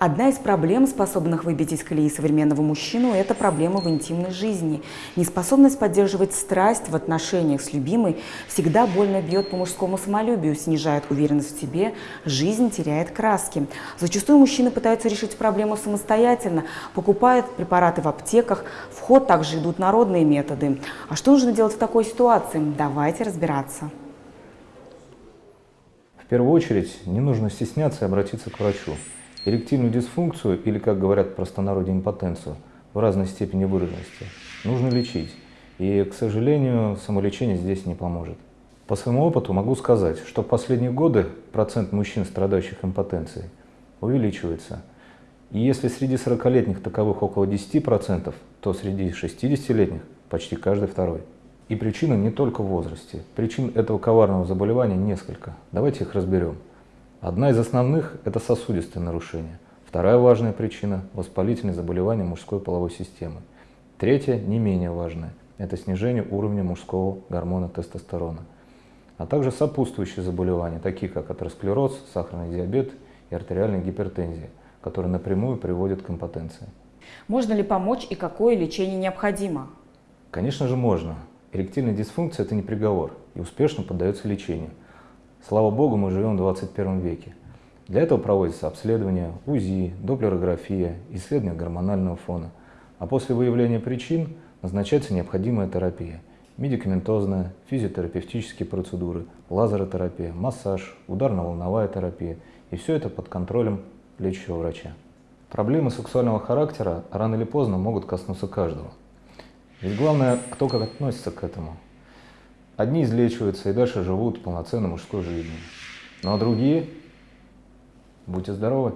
Одна из проблем, способных выбить из колеи современного мужчину, это проблема в интимной жизни. Неспособность поддерживать страсть в отношениях с любимой всегда больно бьет по мужскому самолюбию, снижает уверенность в себе, жизнь теряет краски. Зачастую мужчины пытаются решить проблему самостоятельно, покупают препараты в аптеках, в ход также идут народные методы. А что нужно делать в такой ситуации? Давайте разбираться. В первую очередь не нужно стесняться и обратиться к врачу. Эректильную дисфункцию, или, как говорят в простонародье, импотенцию, в разной степени выраженности, нужно лечить. И, к сожалению, самолечение здесь не поможет. По своему опыту могу сказать, что в последние годы процент мужчин, страдающих импотенцией, увеличивается. И если среди 40-летних таковых около 10%, то среди 60-летних почти каждый второй. И причина не только в возрасте. Причин этого коварного заболевания несколько. Давайте их разберем. Одна из основных – это сосудистые нарушения. Вторая важная причина – воспалительные заболевания мужской половой системы. Третья, не менее важная – это снижение уровня мужского гормона тестостерона. А также сопутствующие заболевания, такие как атеросклероз, сахарный диабет и артериальная гипертензия, которые напрямую приводят к импотенции. Можно ли помочь и какое лечение необходимо? Конечно же можно. Эректильная дисфункция – это не приговор и успешно поддается лечению. Слава богу, мы живем в 21 веке. Для этого проводится обследование, УЗИ, доплерография, исследование гормонального фона. А после выявления причин назначается необходимая терапия. Медикаментозная, физиотерапевтические процедуры, лазеротерапия, массаж, ударно-волновая терапия. И все это под контролем лечащего врача. Проблемы сексуального характера рано или поздно могут коснуться каждого. Ведь главное, кто как относится к этому. Одни излечиваются и дальше живут полноценной мужской жизнью. Ну а другие, будьте здоровы!